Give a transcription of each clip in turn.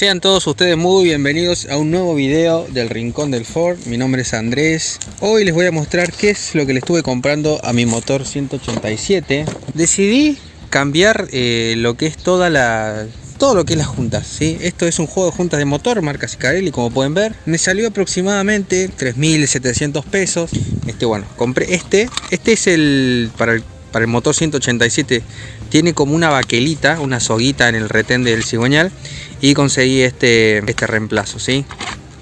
Sean todos ustedes muy bienvenidos a un nuevo video del Rincón del Ford. Mi nombre es Andrés. Hoy les voy a mostrar qué es lo que le estuve comprando a mi motor 187. Decidí cambiar eh, lo que es toda la todo lo que es las juntas, ¿sí? Esto es un juego de juntas de motor, marca Sicarelli, como pueden ver. Me salió aproximadamente 3.700 pesos. Este, bueno, compré este. Este es el para el para el motor 187 tiene como una baquelita, una soguita en el retén del cigüeñal y conseguí este, este reemplazo, ¿sí?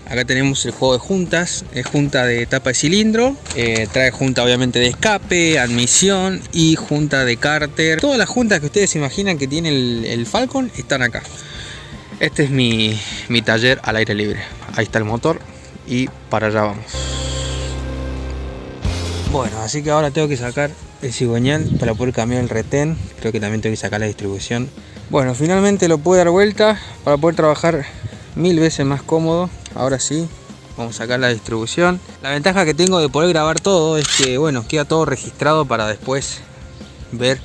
Acá tenemos el juego de juntas, es junta de tapa de cilindro, eh, trae junta obviamente de escape, admisión y junta de cárter. Todas las juntas que ustedes imaginan que tiene el, Falcon están acá. Este es mi, mi taller al aire libre. Ahí está el motor y para allá vamos. Bueno, así que ahora tengo que sacar el cigüeñal para poder cambiar el retén. Creo que también tengo que sacar la distribución. Bueno, finalmente lo pude dar vuelta para poder trabajar mil veces más cómodo. Ahora sí, vamos a sacar la distribución. La ventaja que tengo de poder grabar todo es que, bueno, queda todo registrado para después ver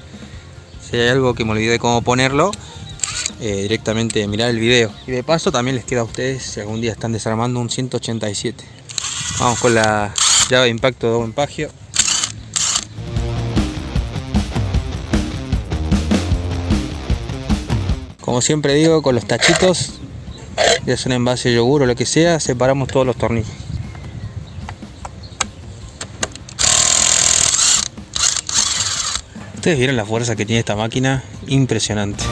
si hay algo que me olvidé cómo ponerlo. Eh, directamente mirar el video. Y de paso también les queda a ustedes si algún día están desarmando un 187. Vamos con la de impacto de buen pagio. Como siempre digo, con los tachitos, ya es un envase de yogur o lo que sea, separamos todos los tornillos. Ustedes vieron la fuerza que tiene esta máquina, impresionante.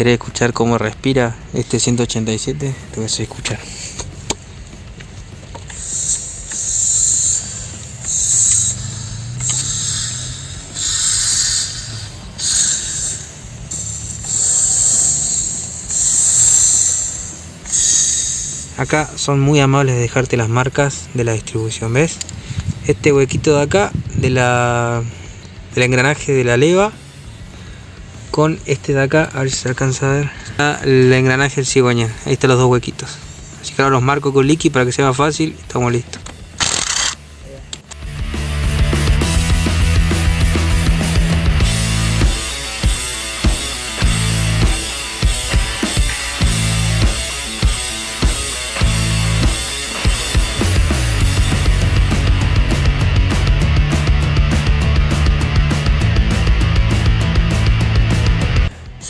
¿Querés escuchar cómo respira este 187? Te voy a escuchar. Acá son muy amables de dejarte las marcas de la distribución, ¿ves? Este huequito de acá de la, del engranaje de la leva con este de acá, a ver si se alcanza a ver. El engranaje del cigüeñal, ahí están los dos huequitos. Así que ahora los marco con liqui para que sea más fácil, estamos listos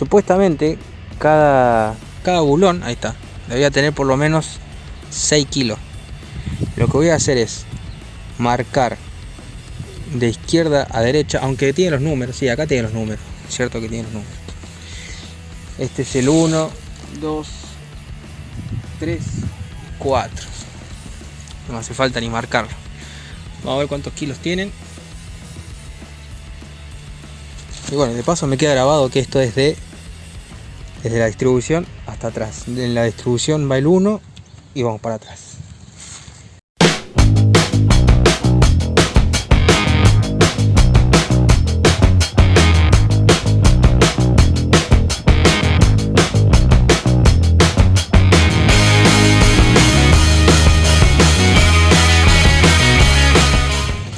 supuestamente cada, cada bulón, ahí está, debería tener por lo menos 6 kilos. Lo que voy a hacer es marcar de izquierda a derecha, aunque tiene los números, sí, acá tiene los números, cierto que tiene los números. Este es el 1, 2, 3, 4. No hace falta ni marcarlo. Vamos a ver cuántos kilos tienen. Y bueno, de paso me queda grabado que esto es de desde la distribución hasta atrás. En la distribución va el 1 y vamos para atrás.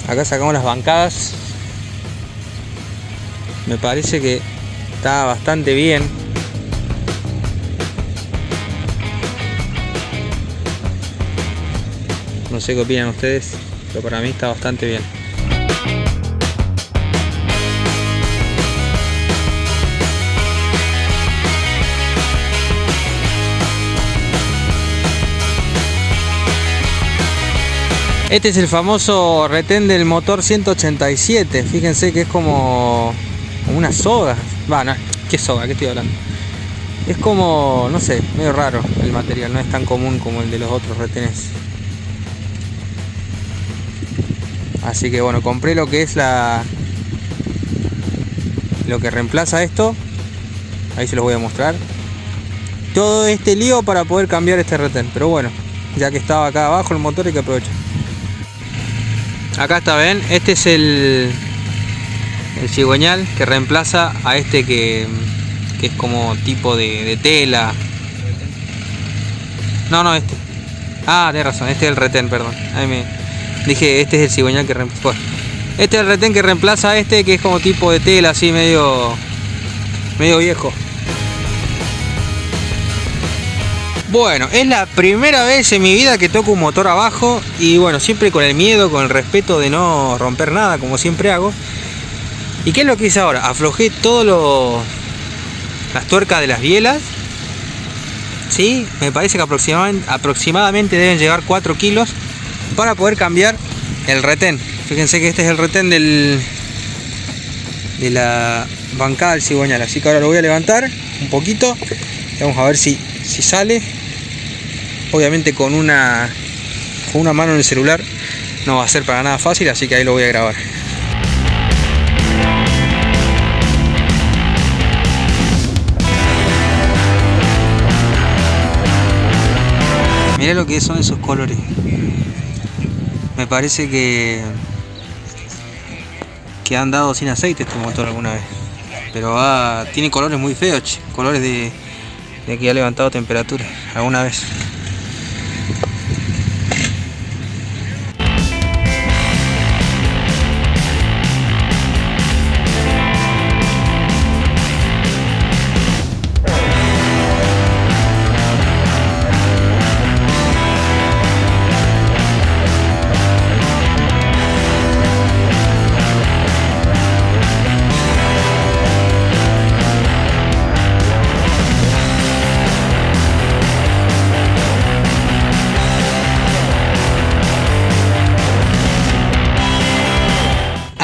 Acá sacamos las bancadas. Me parece que está bastante bien sé qué opinan ustedes, pero para mí está bastante bien. Este es el famoso retén del motor 187. Fíjense que es como, una soga. Va, no, ¿qué soga? ¿Qué estoy hablando? Es como, no sé, medio raro el material. No es tan común como el de los otros retenes. Así que bueno, compré lo que es la... Lo que reemplaza esto. Ahí se los voy a mostrar. Todo este lío para poder cambiar este retén. Pero bueno, ya que estaba acá abajo el motor hay que aprovechar. Acá está, ven, este es el, el cigüeñal que reemplaza a este que, que es como tipo de, de, tela. No, no, este. Ah, tienes razón, este es el retén, perdón. Ahí me dije, este es el cigüeñal que reemplaza. Este es el retén que reemplaza a este que es como tipo de tela, así medio, medio viejo. Bueno, es la primera vez en mi vida que toco un motor abajo y bueno, siempre con el miedo, con el respeto de no romper nada, como siempre hago. ¿Y qué es lo que hice ahora? Aflojé todo lo... las tuercas de las bielas. ¿Sí? Me parece que aproximadamente, aproximadamente deben llevar 4 kilos para poder cambiar el retén. Fíjense que este es el retén del, de la bancada del cigüeñal. Así que ahora lo voy a levantar un poquito. Vamos a ver si, si sale obviamente con una con una mano en el celular no va a ser para nada fácil así que ahí lo voy a grabar Mirá lo que son esos colores me parece que que han dado sin aceite este motor alguna vez. Pero tiene colores muy feos colores de, de que ha levantado temperatura alguna vez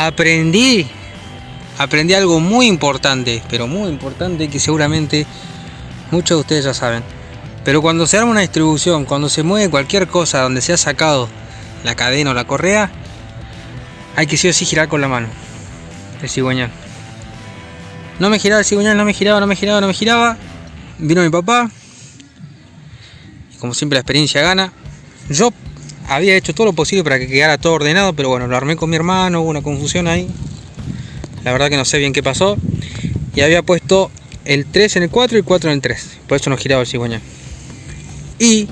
aprendí, aprendí algo muy importante, pero muy importante que seguramente muchos de ustedes ya saben. Pero cuando se arma una distribución, cuando se mueve cualquier cosa donde se ha sacado la cadena o la correa, hay que sí o sí girar con la mano. El cigüeñal. No me giraba el cigüeñal, no me giraba, no me giraba, no me giraba. Vino mi papá. Y como siempre la experiencia gana. Yo había hecho todo lo posible para que quedara todo ordenado, pero bueno, lo armé con mi hermano, hubo una confusión ahí. La verdad que no sé bien qué pasó. Y había puesto el 3 en el 4 y el 4 en el 3. Por eso no giraba el cigüeñal. Y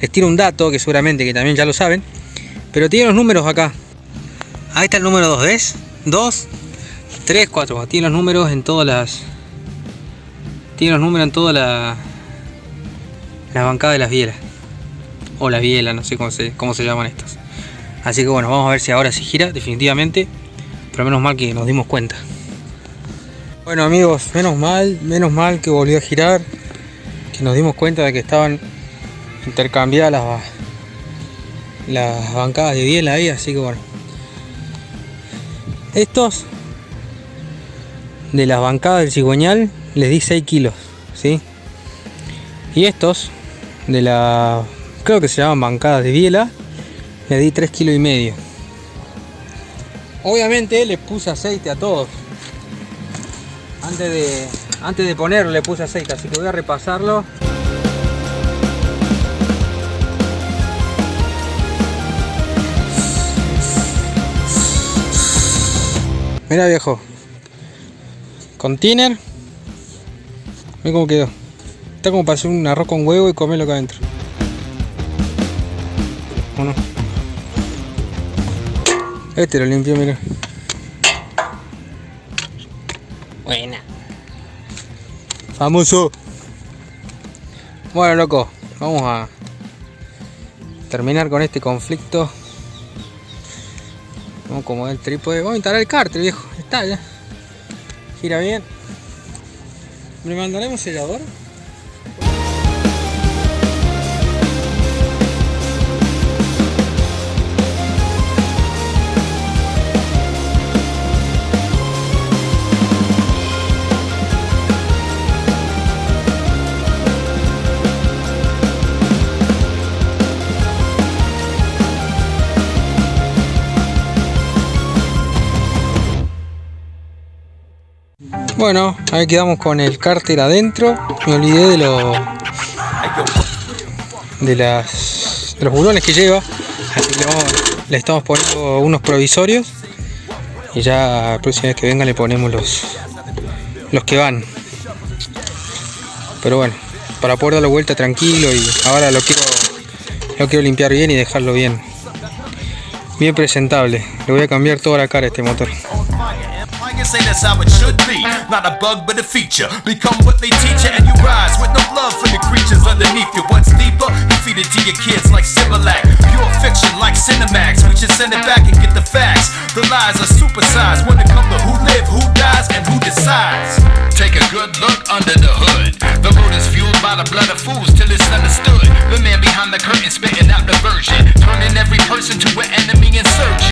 les tiro un dato que seguramente que también ya lo saben. Pero tiene los números acá. Ahí está el número 2, ¿ves? 2, 3, 4. Tiene los números en todas las... Tiene los números en toda la... La bancada de las bielas o la biela, no sé cómo se, cómo se llaman estas. Así que bueno, vamos a ver si ahora se gira definitivamente, pero menos mal que nos dimos cuenta. Bueno amigos, menos mal, menos mal que volvió a girar, que nos dimos cuenta de que estaban intercambiadas las, las bancadas de biela ahí, así que bueno. Estos de las bancadas del cigüeñal les di 6 kilos, ¿sí? Y estos de la creo que se llaman bancadas de biela, le di 3 kilos y medio. Obviamente le puse aceite a todos. Antes de, antes de ponerlo le puse aceite, así que voy a repasarlo. Mira viejo. Container. Mira cómo quedó. Está como para hacer un arroz con huevo y comerlo acá adentro. Este lo limpio, mira. Buena. Famoso. Bueno, loco, vamos a terminar con este conflicto. Vamos a acomodar el trípode. Vamos a instalar el cárter, viejo. Está ya. Gira bien. ¿Le mandaremos sellador? Bueno, ahí quedamos con el cárter adentro. Me olvidé de lo de las de los bulones que lleva. Así que le estamos poniendo unos provisorios. Y ya la próxima vez que venga le ponemos los los que van. Pero bueno, para poder darle vuelta tranquilo y ahora lo quiero lo quiero limpiar bien y dejarlo bien bien presentable. Le voy a cambiar toda la cara a este motor. Say that's how it should be. Not a bug, but a feature. Become what they teach you, and you rise with no love for the creatures underneath you. What's deeper? You feed it to your kids like Similac. Pure fiction like Cinemax. We should send it back and get the facts. The lies are supersized when it comes to who live, who dies, and who decides. Take a good look under the hood. The road is fueled by the blood of fools till it's understood. The man behind the curtain spitting out the version, turning every person to